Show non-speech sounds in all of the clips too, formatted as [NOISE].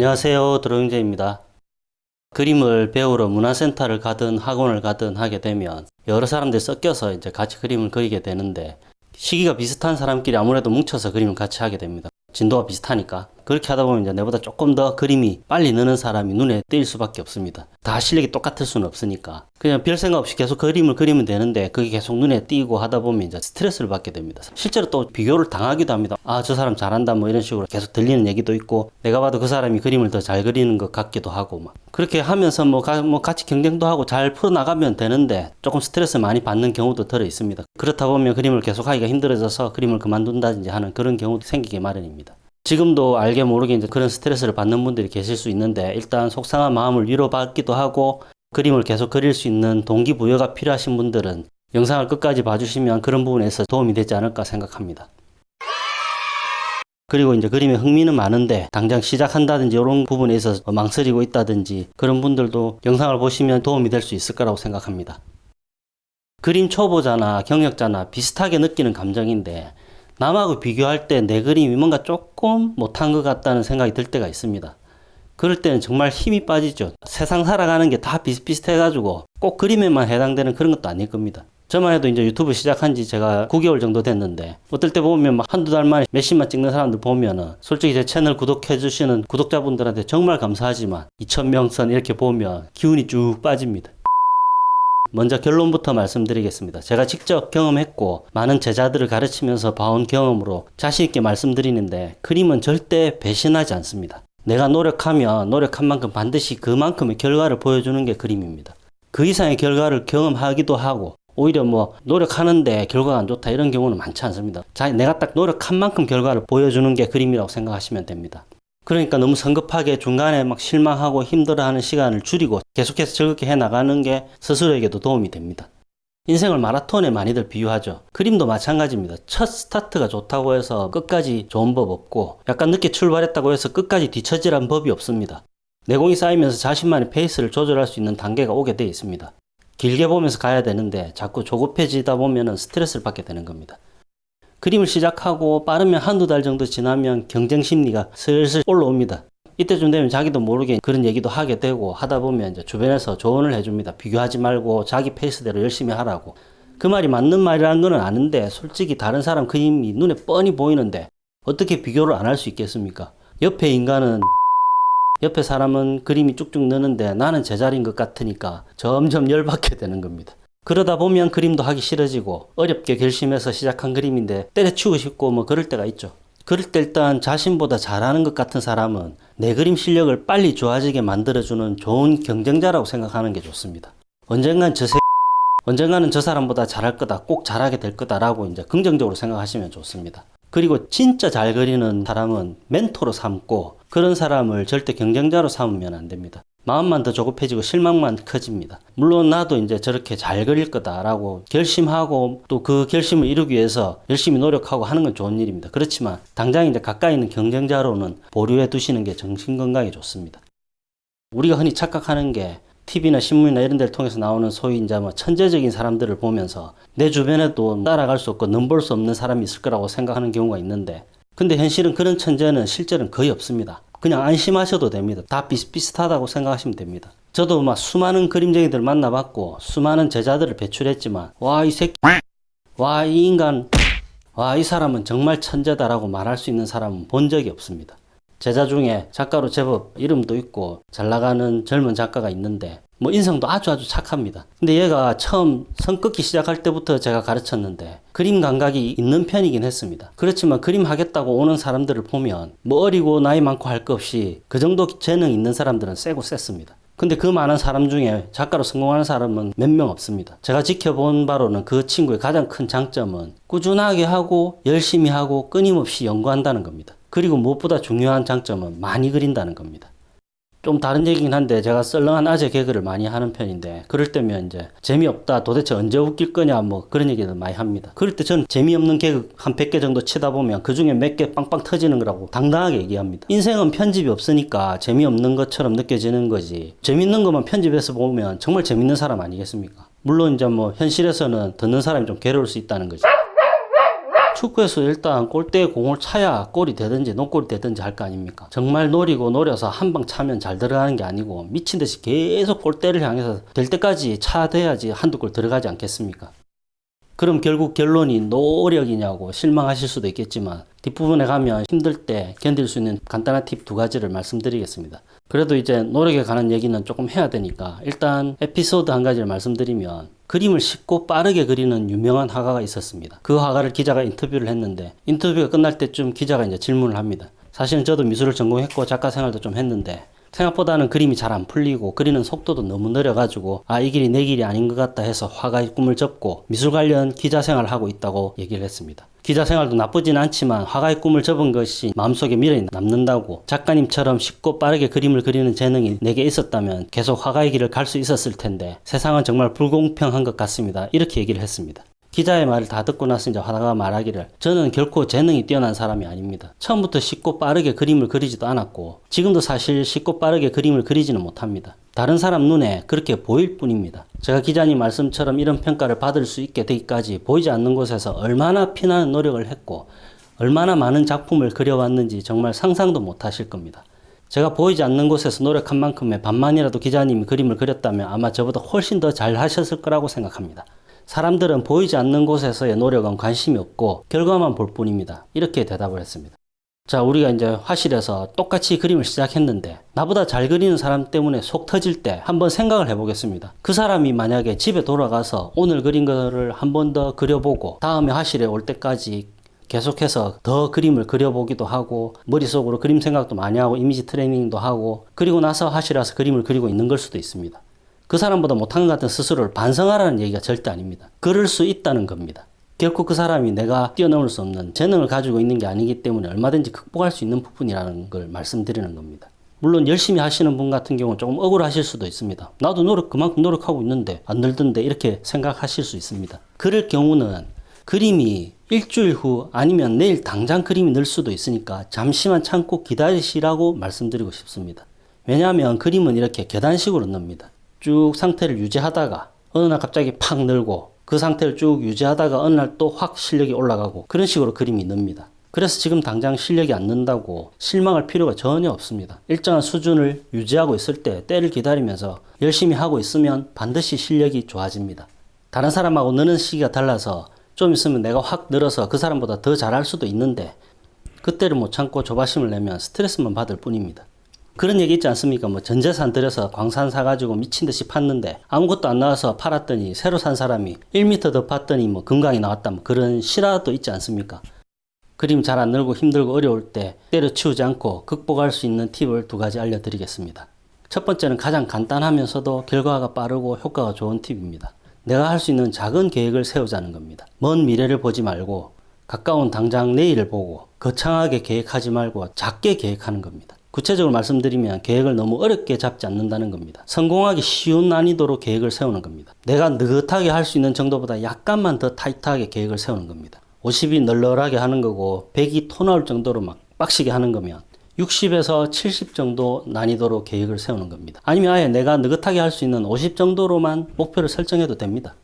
안녕하세요 드로잉제입니다. 그림을 배우러 문화센터를 가든 학원을 가든 하게 되면 여러 사람들이 섞여서 이제 같이 그림을 그리게 되는데 시기가 비슷한 사람끼리 아무래도 뭉쳐서 그림을 같이 하게 됩니다 진도가 비슷하니까. 그렇게 하다 보면 이제 내보다 조금 더 그림이 빨리 느는 사람이 눈에 띄일 수밖에 없습니다. 다 실력이 똑같을 수는 없으니까. 그냥 별 생각 없이 계속 그림을 그리면 되는데 그게 계속 눈에 띄고 하다 보면 이제 스트레스를 받게 됩니다. 실제로 또 비교를 당하기도 합니다. 아 저 사람 잘한다 뭐 이런 식으로 계속 들리는 얘기도 있고 내가 봐도 그 사람이 그림을 더 잘 그리는 것 같기도 하고 막. 그렇게 하면서 뭐, 가, 뭐 같이 경쟁도 하고 잘 풀어나가면 되는데 조금 스트레스 많이 받는 경우도 들어 있습니다. 그렇다 보면 그림을 계속 하기가 힘들어져서 그림을 그만둔다든지 하는 그런 경우도 생기게 마련입니다 지금도 알게 모르게 이제 그런 스트레스를 받는 분들이 계실 수 있는데 일단 속상한 마음을 위로받기도 하고 그림을 계속 그릴 수 있는 동기부여가 필요하신 분들은 영상을 끝까지 봐주시면 그런 부분에서 도움이 되지 않을까 생각합니다. 그리고 이제 그림에 흥미는 많은데 당장 시작한다든지 이런 부분에 있어서 망설이고 있다든지 그런 분들도 영상을 보시면 도움이 될 수 있을 거라고 생각합니다. 그림 초보자나 경력자나 비슷하게 느끼는 감정인데 남하고 비교할 때 내 그림이 뭔가 조금 못한 것 같다는 생각이 들 때가 있습니다. 그럴 때는 정말 힘이 빠지죠. 세상 살아가는 게 다 비슷비슷해가지고 꼭 그림에만 해당되는 그런 것도 아닐 겁니다. 저만 해도 이제 유튜브 시작한 지 제가 9개월 정도 됐는데 어떨 때 보면 막 한두 달 만에 몇십만 찍는 사람들 보면은 솔직히 제 채널 구독해 주시는 구독자분들한테 정말 감사하지만 2천명 선 이렇게 보면 기운이 쭉 빠집니다. 먼저 결론부터 말씀드리겠습니다. 제가 직접 경험했고 많은 제자들을 가르치면서 봐온 경험으로 자신있게 말씀드리는데 그림은 절대 배신하지 않습니다. 내가 노력하면 노력한 만큼 반드시 그만큼의 결과를 보여주는 게 그림입니다. 그 이상의 결과를 경험하기도 하고 오히려 뭐 노력하는데 결과가 안 좋다 이런 경우는 많지 않습니다. 자, 내가 딱 노력한 만큼 결과를 보여주는 게 그림이라고 생각하시면 됩니다. 그러니까 너무 성급하게 중간에 막 실망하고 힘들어하는 시간을 줄이고 계속해서 즐겁게 해나가는 게 스스로에게도 도움이 됩니다. 인생을 마라톤에 많이들 비유하죠. 그림도 마찬가지입니다. 첫 스타트가 좋다고 해서 끝까지 좋은 법 없고 약간 늦게 출발했다고 해서 끝까지 뒤처지란 법이 없습니다. 내공이 쌓이면서 자신만의 페이스를 조절할 수 있는 단계가 오게 되어 있습니다. 길게 보면서 가야 되는데 자꾸 조급해지다 보면 스트레스를 받게 되는 겁니다. 그림을 시작하고 빠르면 한두 달 정도 지나면 경쟁 심리가 슬슬 올라옵니다. 이때쯤 되면 자기도 모르게 그런 얘기도 하게 되고 하다 보면 이제 주변에서 조언을 해줍니다. 비교하지 말고 자기 페이스대로 열심히 하라고. 그 말이 맞는 말이라는 거는 아는데 솔직히 다른 사람 그림이 눈에 뻔히 보이는데 어떻게 비교를 안 할 수 있겠습니까? 옆에 인간은 [LAUGHS] 옆에 사람은 그림이 쭉쭉 느는데 나는 제자리인 것 같으니까 점점 열받게 되는 겁니다. 그러다 보면 그림도 하기 싫어지고 어렵게 결심해서 시작한 그림인데 때려치우고 싶고 뭐 그럴 때가 있죠. 그럴 때 일단 자신보다 잘하는 것 같은 사람은 내 그림 실력을 빨리 좋아지게 만들어주는 좋은 경쟁자라고 생각하는 게 좋습니다. 언젠간 저 새... 언젠가는 저 사람보다 잘할 거다, 꼭 잘하게 될 거다 라고 이제 긍정적으로 생각하시면 좋습니다. 그리고 진짜 잘 그리는 사람은 멘토로 삼고 그런 사람을 절대 경쟁자로 삼으면 안 됩니다. 마음만 더 조급해지고 실망만 커집니다. 물론 나도 이제 저렇게 잘 그릴 거다라고 결심하고 또 그 결심을 이루기 위해서 열심히 노력하고 하는 건 좋은 일입니다. 그렇지만 당장 이제 가까이 있는 경쟁자로는 보류해 두시는 게 정신 건강에 좋습니다. 우리가 흔히 착각하는 게 TV나 신문이나 이런 데를 통해서 나오는 소위 이제 뭐 천재적인 사람들을 보면서 내 주변에도 따라갈 수 없고 넘볼 수 없는 사람이 있을 거라고 생각하는 경우가 있는데 근데 현실은 그런 천재는 실제는 거의 없습니다. 그냥 안심하셔도 됩니다. 다 비슷비슷하다고 생각하시면 됩니다. 저도 막 수많은 그림쟁이들 만나봤고 수많은 제자들을 배출했지만 와 이 새끼 와 이 인간 와 이 사람은 정말 천재다 라고 말할 수 있는 사람은 본 적이 없습니다. 제자 중에 작가로 제법 이름도 있고 잘 나가는 젊은 작가가 있는데 뭐 인성도 아주 아주 착합니다. 근데 얘가 처음 선 긋기 시작할 때부터 제가 가르쳤는데 그림 감각이 있는 편이긴 했습니다. 그렇지만 그림 하겠다고 오는 사람들을 보면 뭐 어리고 나이 많고 할 것 없이 그 정도 재능 있는 사람들은 세고 셌습니다. 근데 그 많은 사람 중에 작가로 성공하는 사람은 몇 명 없습니다. 제가 지켜본 바로는 그 친구의 가장 큰 장점은 꾸준하게 하고 열심히 하고 끊임없이 연구한다는 겁니다. 그리고 무엇보다 중요한 장점은 많이 그린다는 겁니다. 좀 다른 얘기긴 한데 제가 썰렁한 아재 개그를 많이 하는 편인데 그럴 때면 이제 재미없다 도대체 언제 웃길 거냐 뭐 그런 얘기를 많이 합니다. 그럴 때 저는 재미없는 개그 한 100개 정도 치다 보면 그 중에 몇 개 빵빵 터지는 거라고 당당하게 얘기합니다. 인생은 편집이 없으니까 재미없는 것처럼 느껴지는 거지 재밌는 것만 편집해서 보면 정말 재밌는 사람 아니겠습니까? 물론 이제 뭐 현실에서는 듣는 사람이 좀 괴로울 수 있다는 거지 축구에서 일단 골대에 공을 차야 골이 되든지 노골이 되든지 할 거 아닙니까? 정말 노리고 노려서 한 방 차면 잘 들어가는 게 아니고 미친 듯이 계속 골대를 향해서 될 때까지 차돼야지 한두 골 들어가지 않겠습니까? 그럼 결국 결론이 노력이냐고 실망하실 수도 있겠지만 뒷부분에 가면 힘들 때 견딜 수 있는 간단한 팁 두 가지를 말씀드리겠습니다. 그래도 이제 노력에 관한 얘기는 조금 해야 되니까 일단 에피소드 한 가지를 말씀드리면 그림을 쉽고 빠르게 그리는 유명한 화가가 있었습니다. 그 화가를 기자가 인터뷰를 했는데 인터뷰가 끝날 때쯤 기자가 이제 질문을 합니다. 사실은 저도 미술을 전공했고 작가 생활도 좀 했는데 생각보다는 그림이 잘 안 풀리고 그리는 속도도 너무 느려가지고 아 이 길이 내 길이 아닌 것 같다 해서 화가의 꿈을 접고 미술 관련 기자 생활을 하고 있다고 얘기를 했습니다. 기자 생활도 나쁘진 않지만 화가의 꿈을 접은 것이 마음속에 미련이 남는다고 작가님처럼 쉽고 빠르게 그림을 그리는 재능이 내게 있었다면 계속 화가의 길을 갈 수 있었을 텐데 세상은 정말 불공평한 것 같습니다. 이렇게 얘기를 했습니다. 기자의 말을 다 듣고 나서 이제 화가가 말하기를 저는 결코 재능이 뛰어난 사람이 아닙니다. 처음부터 쉽고 빠르게 그림을 그리지도 않았고 지금도 사실 쉽고 빠르게 그림을 그리지는 못합니다. 다른 사람 눈에 그렇게 보일 뿐입니다. 제가 기자님 말씀처럼 이런 평가를 받을 수 있게 되기까지 보이지 않는 곳에서 얼마나 피나는 노력을 했고 얼마나 많은 작품을 그려왔는지 정말 상상도 못 하실 겁니다. 제가 보이지 않는 곳에서 노력한 만큼의 반만이라도 기자님이 그림을 그렸다면 아마 저보다 훨씬 더 잘 하셨을 거라고 생각합니다. 사람들은 보이지 않는 곳에서의 노력은 관심이 없고 결과만 볼 뿐입니다. 이렇게 대답을 했습니다. 자, 우리가 이제 화실에서 똑같이 그림을 시작했는데 나보다 잘 그리는 사람 때문에 속 터질 때 한번 생각을 해보겠습니다. 그 사람이 만약에 집에 돌아가서 오늘 그린 거를 한 번 더 그려보고 다음에 화실에 올 때까지 계속해서 더 그림을 그려보기도 하고 머릿속으로 그림 생각도 많이 하고 이미지 트레이닝도 하고 그리고 나서 화실에 와서 그림을 그리고 있는 걸 수도 있습니다. 그 사람보다 못한 것 같은 스스로를 반성하라는 얘기가 절대 아닙니다. 그럴 수 있다는 겁니다. 결코 그 사람이 내가 뛰어넘을 수 없는 재능을 가지고 있는 게 아니기 때문에 얼마든지 극복할 수 있는 부분이라는 걸 말씀드리는 겁니다. 물론 열심히 하시는 분 같은 경우는 조금 억울하실 수도 있습니다. 나도 노력 그만큼 노력하고 있는데 안 늘던데 이렇게 생각하실 수 있습니다. 그럴 경우는 그림이 일주일 후 아니면 내일 당장 그림이 늘 수도 있으니까 잠시만 참고 기다리시라고 말씀드리고 싶습니다. 왜냐하면 그림은 이렇게 계단식으로 늡니다. 쭉 상태를 유지하다가 어느 날 갑자기 팍 늘고 그 상태를 쭉 유지하다가 어느 날 또 확 실력이 올라가고 그런 식으로 그림이 늡니다. 그래서 지금 당장 실력이 안 는다고 실망할 필요가 전혀 없습니다. 일정한 수준을 유지하고 있을 때 때를 기다리면서 열심히 하고 있으면 반드시 실력이 좋아집니다. 다른 사람하고 느는 시기가 달라서 좀 있으면 내가 확 늘어서 그 사람보다 더 잘할 수도 있는데 그때를 못 참고 조바심을 내면 스트레스만 받을 뿐입니다. 그런 얘기 있지 않습니까? 뭐 전재산 들여서 광산 사가지고 미친 듯이 팠는데 아무것도 안 나와서 팔았더니 새로 산 사람이 1m 더 팠더니 뭐 금강이 나왔다 뭐 그런 실화도 있지 않습니까? 그림 잘 안 늘고 힘들고 어려울 때 때려치우지 않고 극복할 수 있는 팁을 두 가지 알려드리겠습니다. 첫 번째는 가장 간단하면서도 결과가 빠르고 효과가 좋은 팁입니다. 내가 할 수 있는 작은 계획을 세우자는 겁니다. 먼 미래를 보지 말고 가까운 당장 내일을 보고 거창하게 계획하지 말고 작게 계획하는 겁니다. 구체적으로 말씀드리면 계획을 너무 어렵게 잡지 않는다는 겁니다. 성공하기 쉬운 난이도로 계획을 세우는 겁니다. 내가 느긋하게 할 수 있는 정도보다 약간만 더 타이트하게 계획을 세우는 겁니다. 50이 널널하게 하는 거고 100이 토 나올 정도로 막 빡시게 하는 거면 60에서 70 정도 난이도로 계획을 세우는 겁니다. 아니면 아예 내가 느긋하게 할 수 있는 50 정도로만 목표를 설정해도 됩니다.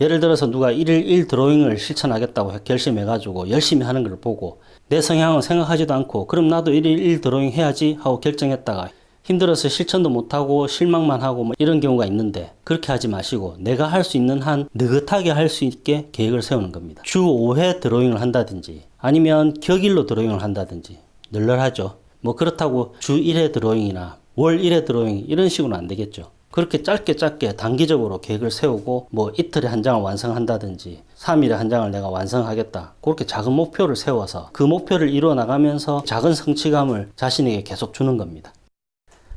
예를 들어서 누가 1일 1 드로잉을 실천하겠다고 결심해가지고 열심히 하는 걸 보고 내 성향은 생각하지도 않고 그럼 나도 1일 1 드로잉 해야지 하고 결정했다가 힘들어서 실천도 못하고 실망만 하고 뭐 이런 경우가 있는데 그렇게 하지 마시고 내가 할 수 있는 한 느긋하게 할 수 있게 계획을 세우는 겁니다. 주 5회 드로잉을 한다든지 아니면 격일로 드로잉을 한다든지 널널하죠. 뭐 그렇다고 주 1회 드로잉이나 월 1회 드로잉 이런 식으로는 안 되겠죠. 그렇게 짧게 짧게 단기적으로 계획을 세우고 뭐 이틀에 한 장을 완성한다든지 3일에 한 장을 내가 완성하겠다. 그렇게 작은 목표를 세워서 그 목표를 이루어 나가면서 작은 성취감을 자신에게 계속 주는 겁니다.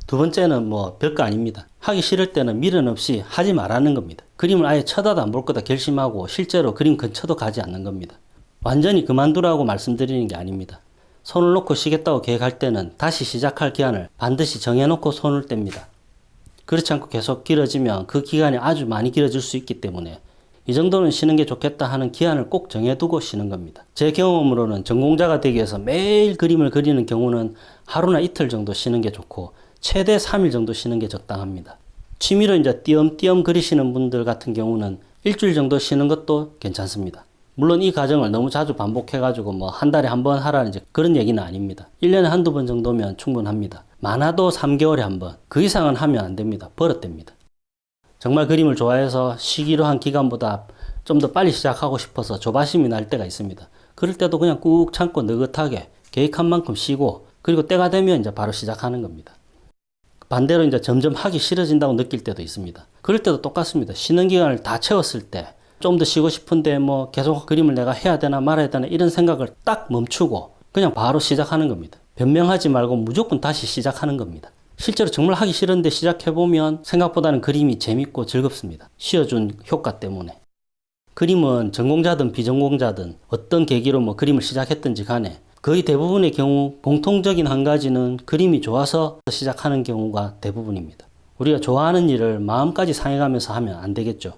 두 번째는 뭐 별거 아닙니다. 하기 싫을 때는 미련 없이 하지 말라는 겁니다. 그림을 아예 쳐다도 안 볼 거다 결심하고 실제로 그림 근처도 가지 않는 겁니다. 완전히 그만두라고 말씀드리는 게 아닙니다. 손을 놓고 쉬겠다고 계획할 때는 다시 시작할 기한을 반드시 정해놓고 손을 뗍니다. 그렇지 않고 계속 길어지면 그 기간이 아주 많이 길어질 수 있기 때문에 이 정도는 쉬는 게 좋겠다 하는 기한을 꼭 정해두고 쉬는 겁니다. 제 경험으로는 전공자가 되기 위해서 매일 그림을 그리는 경우는 하루나 이틀 정도 쉬는 게 좋고 최대 3일 정도 쉬는 게 적당합니다. 취미로 이제 띄엄띄엄 그리시는 분들 같은 경우는 일주일 정도 쉬는 것도 괜찮습니다. 물론 이 과정을 너무 자주 반복해가지고 뭐 한 달에 한 번 하라는 그런 얘기는 아닙니다. 1년에 한두 번 정도면 충분합니다. 많아도 3개월에 한 번. 그 이상은 하면 안 됩니다. 버릇됩니다. 정말 그림을 좋아해서 시기로 한 기간보다 좀 더 빨리 시작하고 싶어서 조바심이 날 때가 있습니다. 그럴 때도 그냥 꾹 참고 느긋하게 계획한 만큼 쉬고 그리고 때가 되면 이제 바로 시작하는 겁니다. 반대로 이제 점점 하기 싫어진다고 느낄 때도 있습니다. 그럴 때도 똑같습니다. 쉬는 기간을 다 채웠을 때 좀 더 쉬고 싶은데 뭐 계속 그림을 내가 해야 되나 말아야 되나 이런 생각을 딱 멈추고 그냥 바로 시작하는 겁니다. 변명하지 말고 무조건 다시 시작하는 겁니다. 실제로 정말 하기 싫은데 시작해보면 생각보다는 그림이 재밌고 즐겁습니다. 쉬어준 효과 때문에. 그림은 전공자든 비전공자든 어떤 계기로 뭐 그림을 시작했든지 간에 거의 대부분의 경우 공통적인 한 가지는 그림이 좋아서 시작하는 경우가 대부분입니다. 우리가 좋아하는 일을 마음까지 상해가면서 하면 안 되겠죠.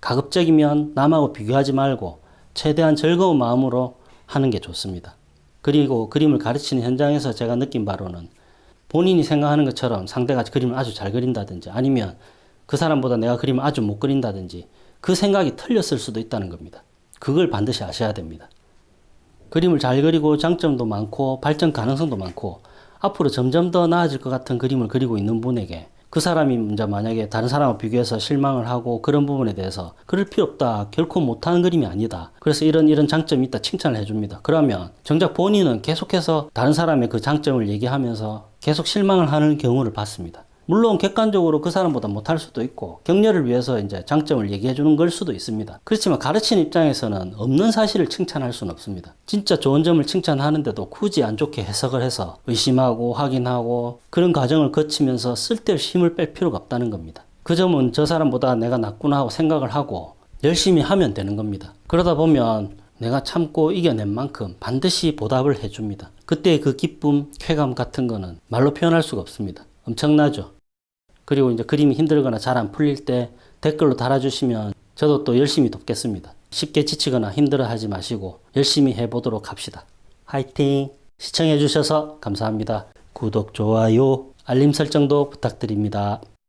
가급적이면 남하고 비교하지 말고 최대한 즐거운 마음으로 하는 게 좋습니다. 그리고 그림을 가르치는 현장에서 제가 느낀 바로는 본인이 생각하는 것처럼 상대가 그림을 아주 잘 그린다든지 아니면 그 사람보다 내가 그림을 아주 못 그린다든지 그 생각이 틀렸을 수도 있다는 겁니다. 그걸 반드시 아셔야 됩니다. 그림을 잘 그리고 장점도 많고 발전 가능성도 많고 앞으로 점점 더 나아질 것 같은 그림을 그리고 있는 분에게 그 사람이 이제 만약에 다른 사람과 비교해서 실망을 하고 그런 부분에 대해서 그럴 필요 없다. 결코 못하는 그림이 아니다. 그래서 이런 이런 장점이 있다. 칭찬을 해줍니다. 그러면 정작 본인은 계속해서 다른 사람의 그 장점을 얘기하면서 계속 실망을 하는 경우를 봤습니다. 물론 객관적으로 그 사람보다 못할 수도 있고 격려를 위해서 이제 장점을 얘기해 주는 걸 수도 있습니다. 그렇지만 가르치는 입장에서는 없는 사실을 칭찬할 수는 없습니다. 진짜 좋은 점을 칭찬하는데도 굳이 안 좋게 해석을 해서 의심하고 확인하고 그런 과정을 거치면서 쓸데없이 힘을 뺄 필요가 없다는 겁니다. 그 점은 저 사람보다 내가 낫구나 하고 생각을 하고 열심히 하면 되는 겁니다. 그러다 보면 내가 참고 이겨낸 만큼 반드시 보답을 해줍니다. 그때의 그 기쁨, 쾌감 같은 거는 말로 표현할 수가 없습니다. 엄청나죠? 그리고 이제 그림이 힘들거나 잘 안 풀릴 때 댓글로 달아주시면 저도 또 열심히 돕겠습니다. 쉽게 지치거나 힘들어 하지 마시고 열심히 해보도록 합시다. 화이팅! 시청해주셔서 감사합니다. 구독, 좋아요, 알림 설정도 부탁드립니다.